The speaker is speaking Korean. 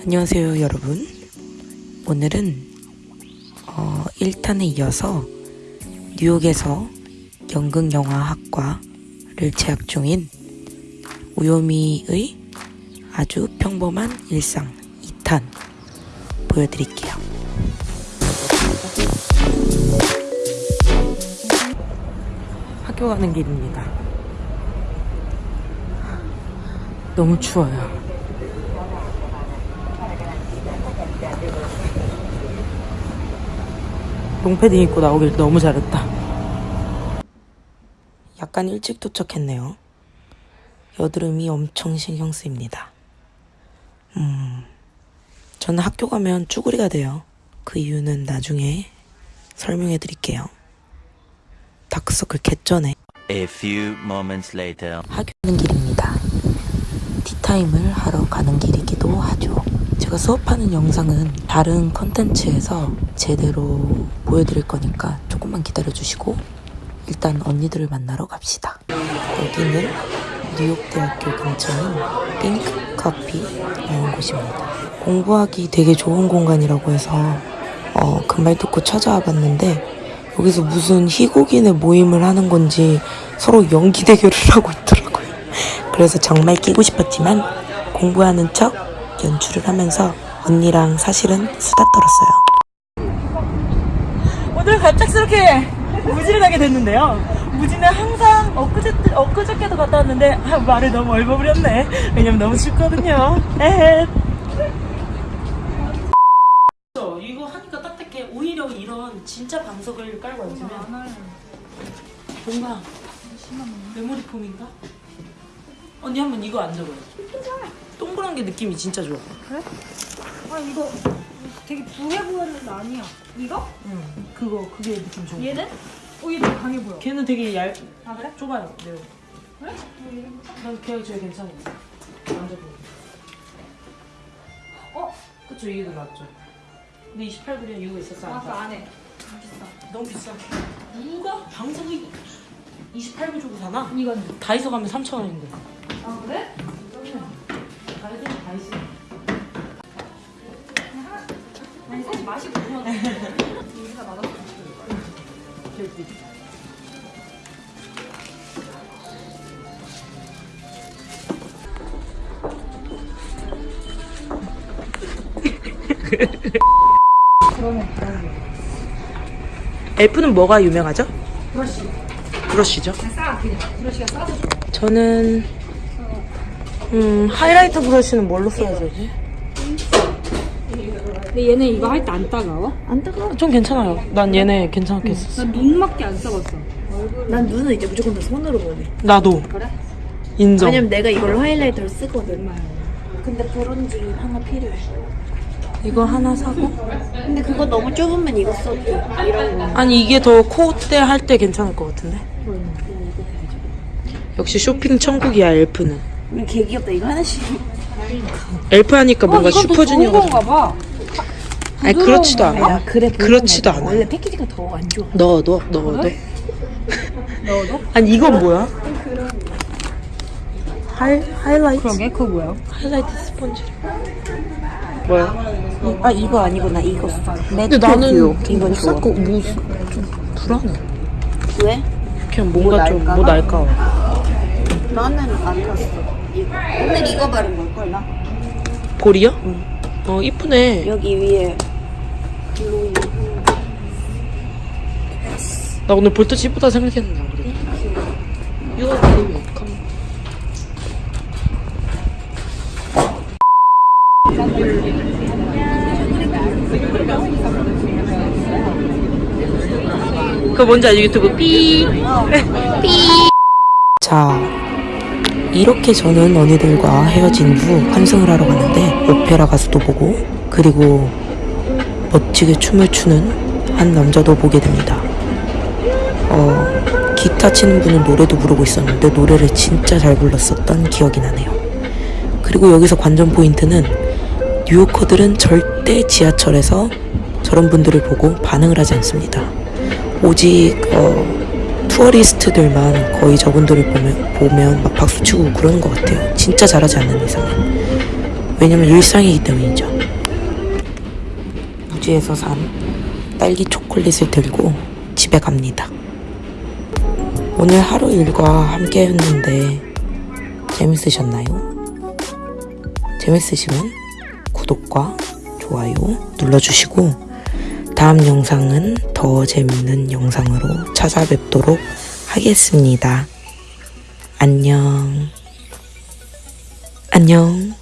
안녕하세요 여러분. 오늘은 어, 1탄에 이어서 뉴욕에서 연극영화학과를 재학 중인 우요미의 아주 평범한 일상 2탄 보여드릴게요. 학교 가는 길입니다. 너무 추워요 롱패딩 입고 나오길 너무 잘했다. 약간 일찍 도착했네요. 여드름이 엄청 신경 쓰입니다. 음, 저는 학교 가면 쭈구리가 돼요. 그 이유는 나중에 설명해 드릴게요. 다크서클 개쩌네. A few moments later. 학교 가는 길입니다. 티타임을 하러 가는 길이기도 하죠. 제가 수업하는 영상은 다른 컨텐츠에서 제대로 보여드릴 거니까 조금만 기다려주시고 일단 언니들을 만나러 갑시다. 여기는 뉴욕대학교 근처인 핑크 커피라는 곳입니다. 공부하기 되게 좋은 공간이라고 해서 어, 그말 듣고 찾아와 봤는데 여기서 무슨 희곡인의 모임을 하는 건지 서로 연기 대결을 하고 있더라고요. 그래서 정말 끼고 싶었지만 공부하는 척 연출을 하면서 언니랑 사실은 수다 떨었어요. 오늘 갑작스럽게 무지를 가게 됐는데요. 무지는 항상 엊그제, 엊그저께도 갔다 왔는데 아, 말을 너무 얼버무렸네. 왜냐면 너무 춥거든요. 에헤. 이거 하니까 딱딱해. 오히려 이런 진짜 방석을 깔고 앉으면 뭔가 메모리 폼인가? 언니 한번 이거 앉아봐요. 동그란 게 느낌이 진짜 좋아. 아 이거 되게 부해 보였는데 아니야. 이거? 응. 그거 그게 느낌 좋아. 얘는? 어, 얘 되게 강해 보여. 걔는 되게 얇, 아 그래? 좁아요. 네. 그래? 난 걔가 제일 괜찮아. 앉아보. 어? 그쵸 이게 더 낫죠. 근데 28불이면 이유가 있었어. 안 아 그 사? 안에. 비싸. 너무 비싸. 누가 방석이 28불 주고 사나? 이건. 다이소 가면 3천 원인데. 아 그래? 아니 사실 맛이. 엘프는 뭐가 유명하죠? 브러쉬. 브러쉬죠. 그냥 싸 그냥. 브러쉬가 싸서. 저는 음 하이라이터 브러쉬는 뭘로 써야 되지? 근데 얘는 이거 할 때 안 따가워? 안 뜨거. 좀 괜찮아요. 난 얘네 괜찮게 썼어. 난 눈밖에 안 써봤어. 난 눈은 이제 무조건 다 손으로 보내. 나도 그래? 인정. 왜냐면 내가 이걸로 하이라이터를 쓰거든. 근데 브론즈 하나 필요해. 이거 하나 사고. 근데 그거 너무 좁으면 이거 써도 이런 거. 아니 이게 더 코때 할 때 괜찮을 것 같은데. 역시 쇼핑 천국이야 엘프는. 이거 개 귀엽다. 이거 하나씩. 엘프 하니까 뭔가 어, 좋은 슈퍼주니어가. 봐. 아니 그렇지도 않아. 아 그래. 그렇지도 않아. 원래 패키지가 더 안 좋아. 넣어 넣어 넣어도 돼. 넣어도? 아니 이건 뭐야? 하이 하이라이트 그러게 그거 뭐야? 하이라이트 스펀지. 뭐야? 아 이거 아니구나. 이거. 근데 나는 이건 좋아. 거 무슨 좀 불안해. 왜? 그냥 뭔가 좀 날까 봐? 나는 안. 이거. 오늘 이거 바른 걸걸 나. 볼이요? 어 이쁘네. 여기 위에. 나 오늘 볼터치 이쁘다 생각했는데 안 그래. 이거 어떡하나? 그거 뭔지 알지 유튜브 삐. 삐. 자, 이렇게 저는 언니들과 헤어진 후 환승을 하러 갔는데 오페라 가수도 보고 그리고 멋지게 춤을 추는 한 남자도 보게 됩니다. 어, 기타 치는 분은 노래도 부르고 있었는데 노래를 진짜 잘 불렀었던 기억이 나네요. 그리고 여기서 관전 포인트는 뉴요커들은 절대 지하철에서 저런 분들을 보고 반응을 하지 않습니다. 오직 어, tourist들만 거의 저분들을 보면, 보면 막 박수치고 그러는 것 같아요. 진짜 잘하지 않는 이상은. 왜냐면 일상이기 때문이죠. 우지에서 산 딸기 초콜릿을 들고 집에 갑니다. 오늘 하루 일과 함께 했는데 재밌으셨나요? 재밌으시면 구독과 좋아요 눌러주시고 다음 영상은 더 재밌는 영상으로 찾아뵙도록 하겠습니다. 안녕. 안녕.